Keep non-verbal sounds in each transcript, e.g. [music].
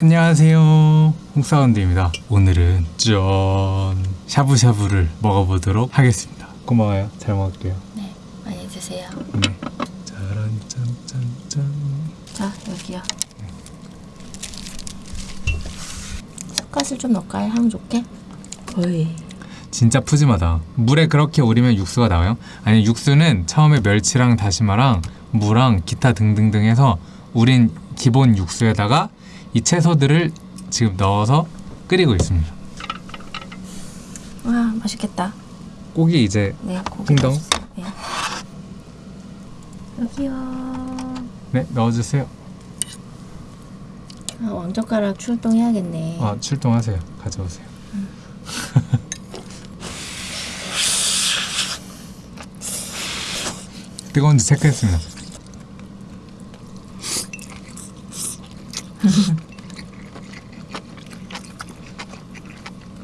안녕하세요 홍사운드입니다 오늘은 짠 샤브샤브를 먹어보도록 하겠습니다 고마워요 잘 먹을게요 네, 많이 드세요. 네 짜란 짠짠짠 자, 여기요. 숟가락 좀 넣을까요? 향 좋게? 어이. 진짜 푸짐하다 물에 그렇게 우리면 육수가 나와요? 아니 육수는 처음에 멸치랑 다시마랑 무랑 기타 등등등 해서 우린 기본 육수에다가 이 채소들을 지금 넣어서 끓이고 있습니다 와, 맛있겠다. 고기 이제 네. 맛있어. 네. 여기요. 네 넣어주세요 아, 왕젓가락 출동해야겠네. 아 출동하세요 가져오세요 [laughs] 뜨거운지 체크했습니다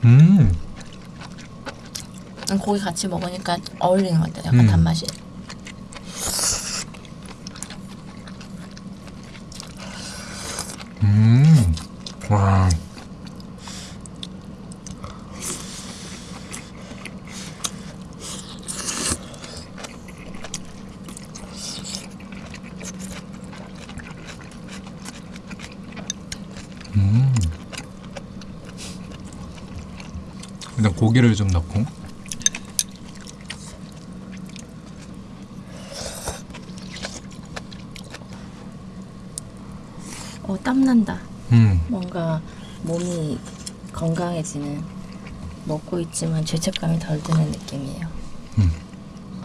음 음, 고기 같이 먹으니까 어울리는 것 같아요. 약간 음. 단맛이. 음, 와. 음. 일단 고기를 좀 넣고. 어, 땀난다. 음, 뭔가 몸이 건강해지는 먹고 있지만 죄책감이 덜 드는 느낌이에요. 음.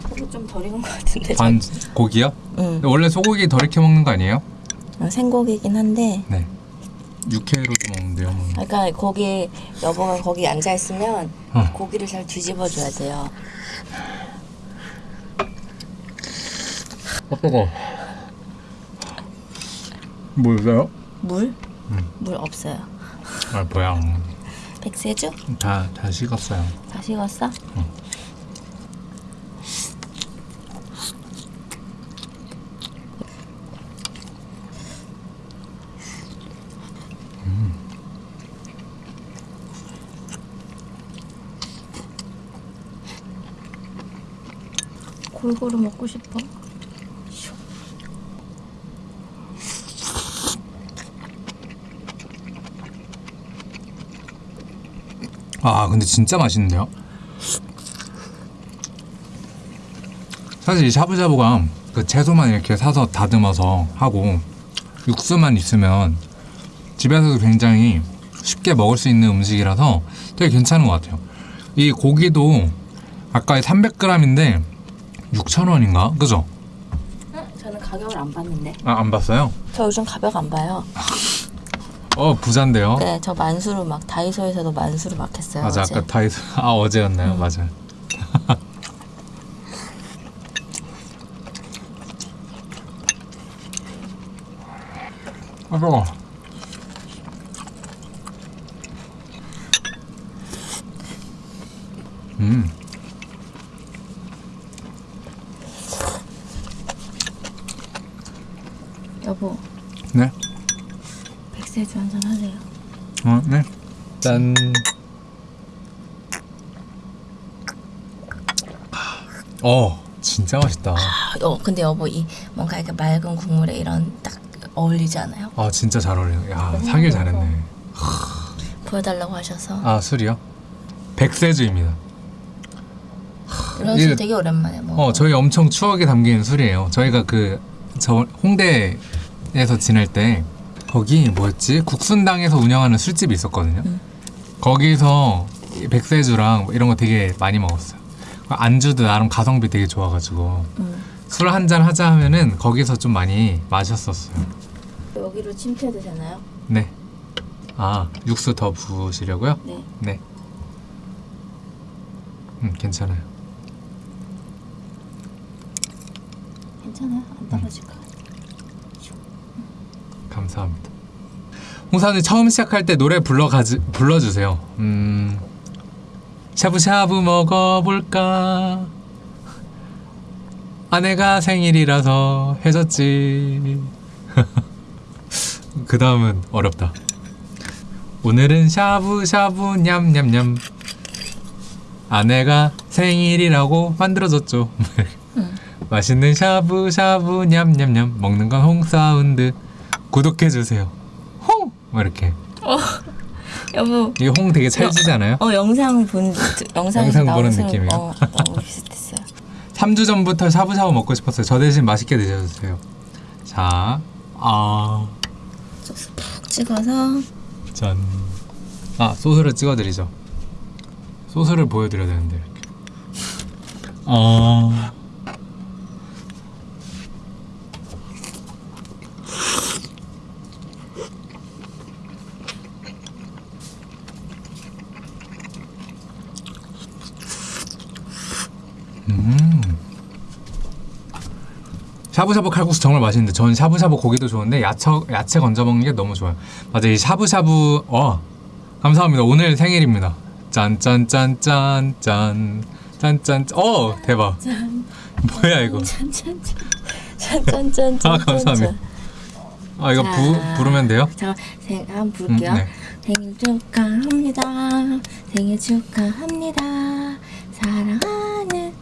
고기 좀 덜 익은 것 같은데. 반 고기요? 응. 원래 소고기 덜 익혀 먹는 거 아니에요? 어, 생고기긴 한데 네. 육회로도 먹는데요. 뭐. 그러니까 거기 여보가 거기 앉아 있으면 어. 고기를 잘 뒤집어 줘야 돼요. 아 뜨거. 뭐 있어요? 물? 음. 물 없어요. 아 뭐야? 백세주? 다 다 식었어요. 다 식었어? 골고루 먹고 싶어. 아 근데 진짜 맛있는데요? 사실 이 샤브샤브가 그 채소만 이렇게 사서 다듬어서 하고 육수만 있으면 집에서도 굉장히 쉽게 먹을 수 있는 음식이라서 되게 괜찮은 것 같아요. 이 고기도 아까 300g인데 6,000원인가? 그죠? 저는 가격을 안 봤는데. 아, 안 봤어요? 저 요즘 가격 안 봐요. 어, 부자인데요. 네, 저 만수로 막 다이소에서도 만수로 막 했어요. 맞아, 어제. 아까 다이소. [laughs] 아, 어제였나요? 음. 맞아요. 아, 뜨거 음, 여보, 네. 백세주 한잔 하세요. 어, 네. 짠. 어, 진짜 맛있다. 아, 어, 근데 여보 이 뭔가 이렇게 맑은 국물에 이런 딱 어울리지 않아요? 아, 진짜 잘 어울려요. 야, 사길 잘했네. 보여달라고 하셔서 아, 술이요? 백세주입니다. 이런 이게- 술 되게 오랜만에 먹어. 어, 저희 엄청 추억이 담긴 술이에요. 저희가 그, 저 홍대 에서 지낼 때, 거기 뭐였지? 국순당에서 운영하는 술집이 있었거든요. 음. 거기서 이 백세주랑 뭐 이런 거 되게 많이 먹었어요. 안주도 나름 가성비 되게 좋아가지고, 음. 술한 잔 하자 하면은 거기서 좀 많이 마셨었어요. 여기로 침투해도 되나요? 네. 아, 육수 더 부으시려고요? 네. 네. 음, 괜찮아요. 괜찮아요. 안 떨어질 것 같아요. 감사합니다. 홍사님 처음 시작할 때 노래 불러 가지 불러주세요. 음, 샤브샤브 먹어볼까? 아내가 생일이라서 해줬지. [laughs] 그 다음은 어렵다. 오늘은 샤브샤브 냠냠냠 아내가 생일이라고 만들어줬죠 [laughs] 맛있는 샤브샤브 냠냠냠 먹는 건 홍사운드 구독해주세요 홍! 뭐 이렇게 여보 이게 홍 되게 찰지지 않아요? 어 영상 본 영상 보는 느낌이에요? 어, 너무 비슷했어요. 3주 전부터 샤브샤브 먹고 싶었어요 저 대신 맛있게 드셔주세요 자, 아... 소스 푹 찍어서 짠. 아 소스를 찍어드리죠. 소스를 보여드려야 되는데 이렇게. 아. 음. 샤브샤브 칼국수 정말 맛있는데 전 샤브샤브 고기도 좋은데 야채 야채 건져 먹는 게 너무 좋아요. 맞아 이 샤브샤브 어 감사합니다. 오늘 생일입니다. 짠짠짠짠짠 짠짠 어 대박. 뭐야 이거? 짠짠짠 짠짠짠 아, 감사합니다. 아 이거 부 자. 부르면 돼요? 자, 생, 한번 부를게요. 음, 네. 생일 축하합니다. 생일 축하합니다. 사랑하는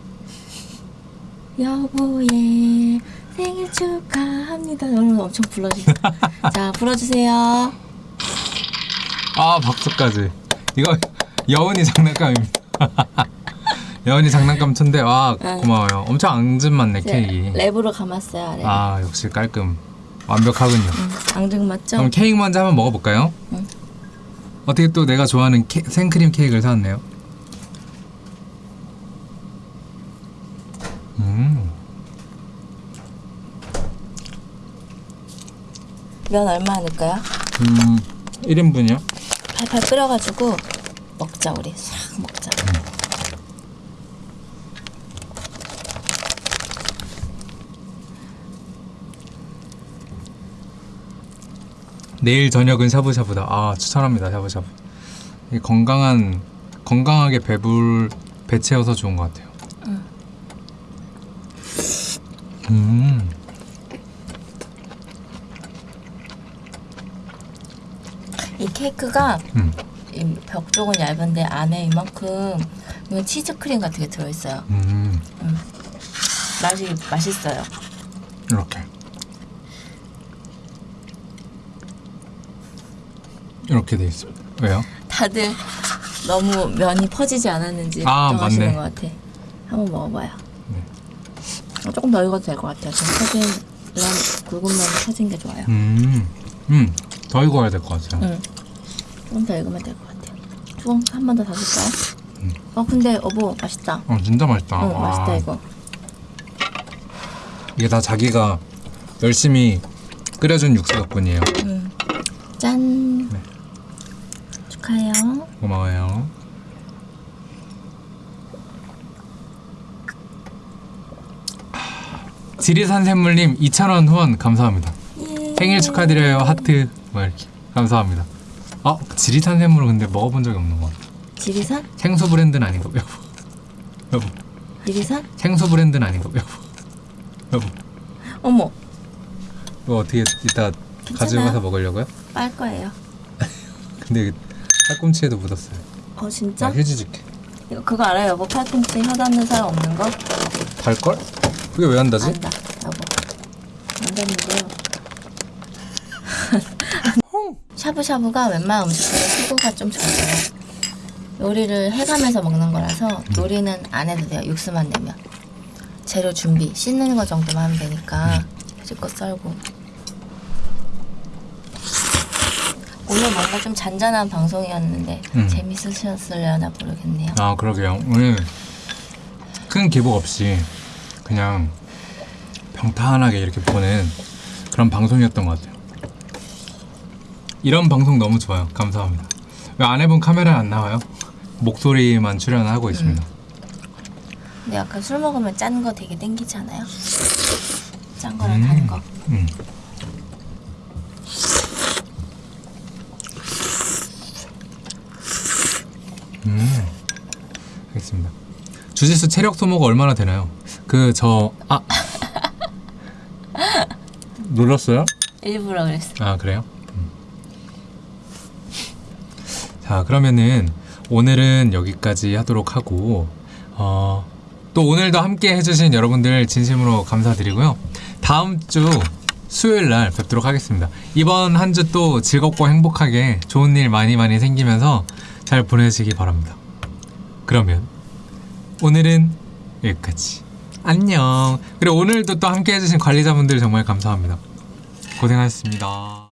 여보의 생일 축하합니다. 오늘 엄청 불러주세요. [laughs] 자, 불러주세요. 아 박수까지. 이거 여운이 장난감입니다. [laughs] 여운이 장난감 천데 와 응. 고마워요. 엄청 앙증 많네 이제 케이크. 랩으로 감았어요. 아래. 아 역시 깔끔 완벽하군요. 응, 앙증 맞죠? 그럼 케이크 먼저 한번 먹어볼까요? 응. 어떻게 또 내가 좋아하는 케, 생크림 케이크를 사왔네요. 음, 면 얼마 넣을까요? 음 1인분이요? 팔팔 끓여가지고 먹자 우리 싹 먹자. 내일 저녁은 샤브샤브다. 아 추천합니다 샤브샤브. 건강한 건강하게 배불 배 채워서 좋은 것 같아요. 음. 이 케이크가 음. 이 벽 쪽은 얇은데 안에 이만큼 이건 치즈 크림 같은 게 들어있어요. 음. 맛이 맛있어요. 이렇게 이렇게 돼 있습니다. 왜요? 다들 너무 면이 퍼지지 않았는지 아, 걱정하시는 맞네. 것 같아. 한번 먹어봐요. 네. 어, 조금 더 익어도 될 것 같아요. 좀 퍼진 면 굵은 면이 퍼진 게 좋아요. 음, 음, 더 익어야 될 것 같아요. 응. 조금 더 익으면 될 것 같아요. 조금 한번더더 줄까요? 어 근데 어보 맛있다. 어, 진짜 맛있다. 응 와. 맛있다 이거. 이게 다 자기가 열심히 끓여준 육수 덕분이에요. 응. 짠. 네. 축하해요. 고마워요. 지리산 샘물님 2,000원 후원 감사합니다. 예. 생일 축하드려요 하트 뭐 이렇게 감사합니다. 어 지리산 샘물은 근데 먹어본 적이 없는 것 같아. 지리산? 생수 브랜드는 아닌가 여보. 여보 지리산? 생수 브랜드는 아닌가 여보. 여보 어머 이거 어떻게 이따 가지고 가서 먹으려고요? 빨 거예요. [laughs] 근데 팔꿈치에도 묻었어요. 어 진짜? 나 휴지 줄게. 이거 그거 알아요? 여보 팔꿈치 혀 닿는 사람 없는 거? 달걸? 그게 왜 한다지? 안다 여보. 안다는데요. 샤브샤브가 웬만한 음식보다 수고가 좀 적어요. 요리를 해가면서 먹는 거라서 요리는 안 해도 돼요. 육수만 내면. 재료 준비, 씻는 거 정도만 하면 되니까 실컷 썰고. 오늘 뭔가 좀 잔잔한 방송이었는데 음. 재밌으셨으려나 모르겠네요. 아 그러게요. 오늘 큰 기복 없이 그냥 평탄하게 이렇게 보는 그런 방송이었던 것 같아요. 이런 방송 너무 좋아요. 감사합니다. 왜 아내분 카메라에 안 나와요? 목소리만 출연하고 있습니다. 근데 약간 술 먹으면 짠 거 되게 땡기잖아요. 짠 거랑 단 거. 음. 음. 알겠습니다. 주짓수 체력 소모가 얼마나 되나요? 그 저 아. [laughs] 눌렀어요? 일부러 그랬어. 아 그래요? 음. 자, 그러면은 오늘은 여기까지 하도록 하고 어, 또 오늘도 함께 해주신 여러분들 진심으로 감사드리고요. 다음 주 수요일 날 뵙도록 하겠습니다. 이번 한 주 또 즐겁고 행복하게 좋은 일 많이 많이 생기면서 잘 보내시기 바랍니다. 그러면 오늘은 여기까지. 안녕. 그리고 오늘도 또 함께 해주신 관리자분들 정말 감사합니다. 고생하셨습니다.